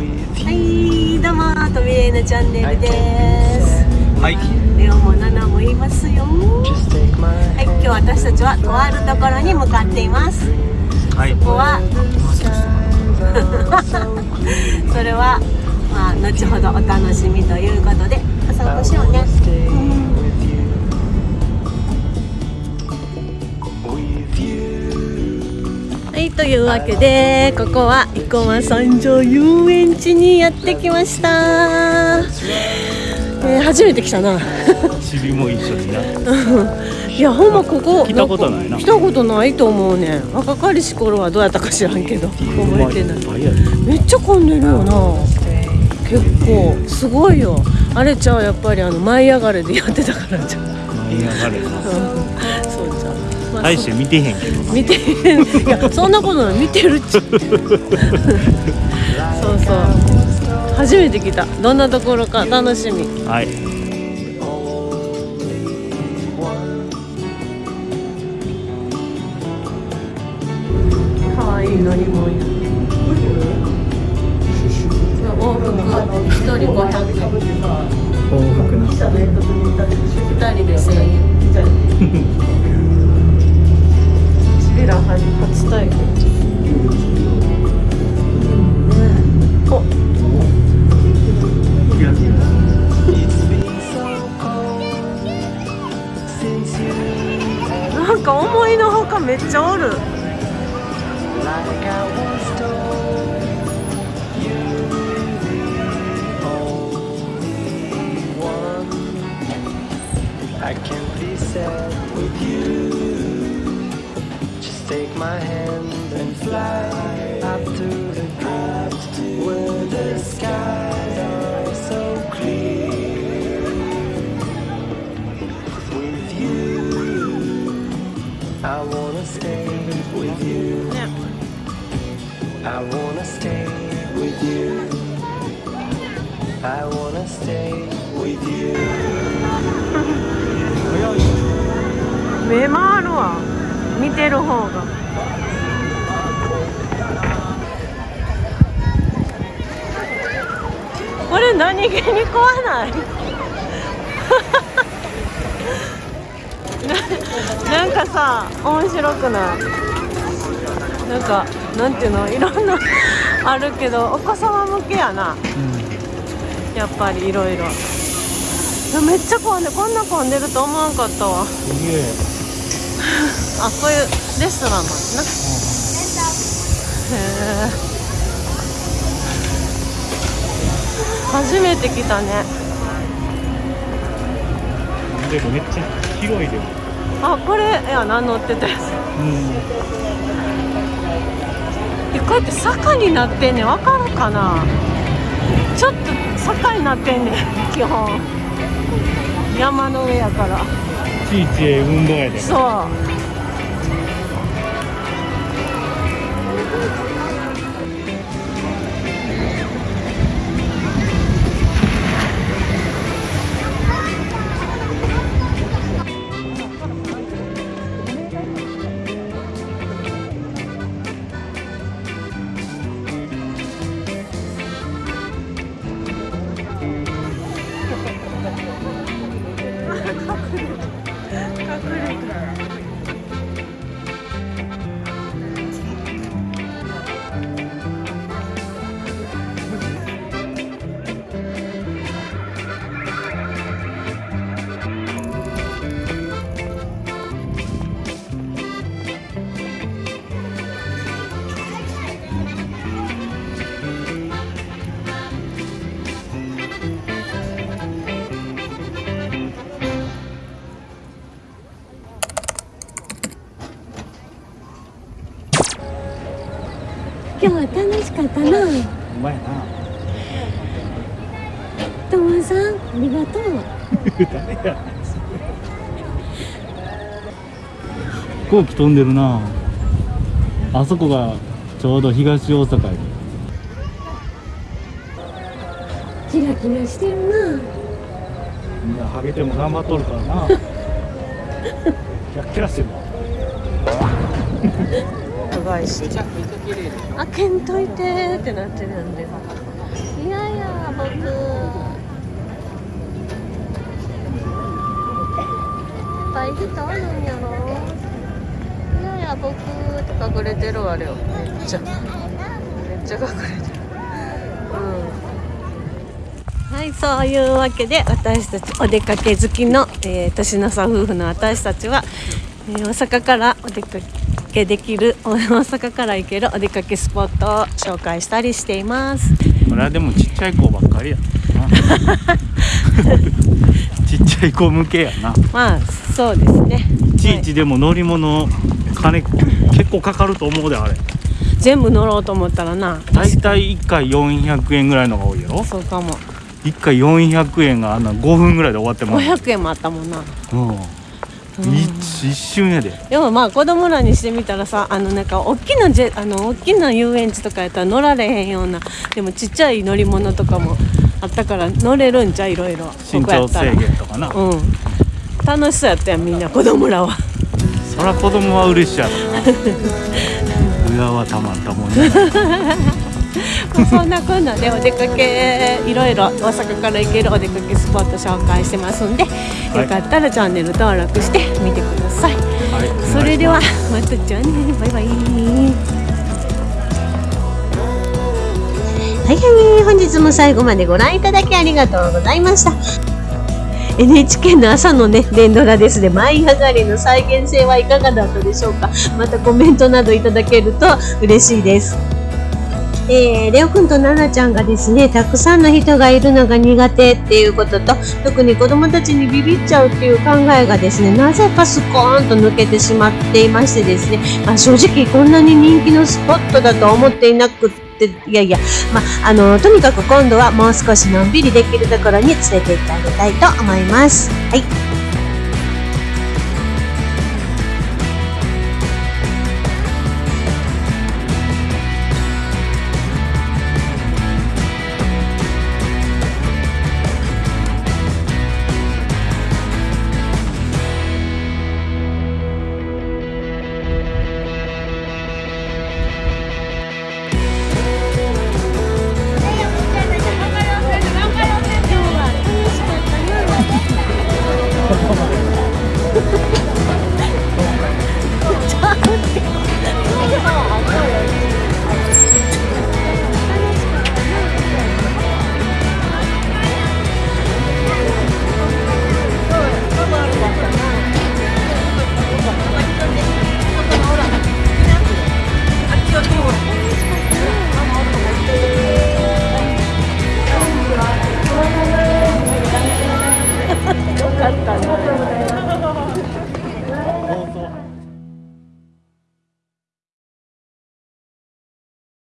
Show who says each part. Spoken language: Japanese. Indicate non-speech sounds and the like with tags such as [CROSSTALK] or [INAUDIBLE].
Speaker 1: はいどうもとみれいなチャンネルです。
Speaker 2: はい。
Speaker 1: レオもナナも言いますよ。はい今日私たちはとあるところに向かっています。
Speaker 2: はい。
Speaker 1: ここは [LAUGHS] それはまあ後ほどお楽しみということでお散歩しようねというわけでここは生駒三条遊園地にやってきました、えー初めて来たな。
Speaker 2: チビも一緒にな。[LAUGHS]
Speaker 1: いやほんまここ
Speaker 2: 来たことないな。
Speaker 1: 来たことないと思うね。若かりし頃はどうやったか知らんけど覚えてない。めっちゃ混んでるよな。結構すごいよ。あれちゃうやっぱりあの舞い上がれでやってたからじゃう。
Speaker 2: 舞い上がれな。
Speaker 1: そう
Speaker 2: 大して見てへんけど
Speaker 1: そ見てへん。いやそんなことない。見てるっち。[LAUGHS] そうそう。初めて来た。どんなところか？楽しみ。
Speaker 2: はい。
Speaker 1: かわいい乗り物や。往復一人500円
Speaker 2: 往復な。
Speaker 1: 二人で1000円 [LAUGHS] チビラ初体験おなんか思いのほかめっちゃおる
Speaker 3: Like. my hand and fly up to the where the skies are so clear. With you, I wanna stay with you. I wanna stay with you. I wanna stay with you. [LAUGHS]
Speaker 1: 왜 見てる方が。これ何気に怖ない？[LAUGHS] ななんかさ面白くない？なんかなんていうの？いろんな [LAUGHS] あるけどお子様向けやな。やっぱりいろいろ。めっちゃ混んでこんな混んでると思わんかったわ。
Speaker 2: すげえ
Speaker 1: あこういうレストランなんですなへえ初めて来たね。
Speaker 2: でもめっちゃ広いでも。
Speaker 1: あこれいや何乗ってたやつ。
Speaker 2: うん。
Speaker 1: えこうやって坂になってんねん。わかるかな。ちょっと坂になってんねん基本。山の上やから
Speaker 2: ちいち運動やで。
Speaker 1: そう。今日は楽しかったな。
Speaker 2: うまいな。
Speaker 1: ともさんありがとう。[LAUGHS]
Speaker 2: 飛行機飛んでるな。あそこがちょうど東大阪やで。
Speaker 1: キラキラしてるな。
Speaker 2: みんなハゲても頑張っとるからな。[LAUGHS] キラッキラしてるわ
Speaker 1: 長いし開けんといてってなってるんで。いっぱい人おるんやろ。いやいや僕って隠れてるわれよめっちゃ。めっちゃ隠れてる。うん。はいそういうわけで私たちお出かけ好きの、えー年の差夫婦の私たちは、えー大阪からお出かけできる大阪から行けるお出かけスポットを紹介したりしています。
Speaker 2: これはでもちっちゃい子ばっかりやな。[LAUGHS] ちっちゃい子向けやな。
Speaker 1: まあそうですね。
Speaker 2: いちいちでも乗り物金結構かかると思うであれ。
Speaker 1: 全部乗ろうと思ったらな。
Speaker 2: だいたい1回400円ぐらいのが多いやろ。
Speaker 1: そうかも。
Speaker 2: 1回400円があんな5分ぐらいで終わってます
Speaker 1: 500円もあったもんな。
Speaker 2: うん一一瞬やで。
Speaker 1: でもまあ子供らにしてみたらさあのなんか大きなジェあの大きな遊園地とかやったら乗られへんようなでもちっちゃい乗り物とかもあったから乗れるんちゃういろいろ。
Speaker 2: 身長制限とかな。
Speaker 1: うん。楽しそうやったやんみんな子供らは。
Speaker 2: そら子供は嬉しいやろな。[LAUGHS] 親はたまったもんね
Speaker 1: まあそんなこんなでお出かけいろいろ大阪から行けるお出かけスポット紹介してますんで、
Speaker 2: い。
Speaker 1: よかったらチャンネル登録してみてください。
Speaker 2: はい。
Speaker 1: それではまたじゃあねバイバイ。はいはい本日も最後までご覧いただきありがとうございました。NHK の朝のね連ドラですね。舞い上がりの再現性はいかがだったでしょうか。またコメントなどいただけると嬉しいですえーレオくんとナナちゃんがですねたくさんの人がいるのが苦手っていうことと特に子供たちにビビっちゃうっていう考えがですねなぜかスコーンと抜けてしまっていましてですね、まあ、正直こんなに人気のスポットだと思っていなくていやいや、ま、あのとにかく今度はもう少しのんびりできるところに連れて行ってあげたいと思います。はい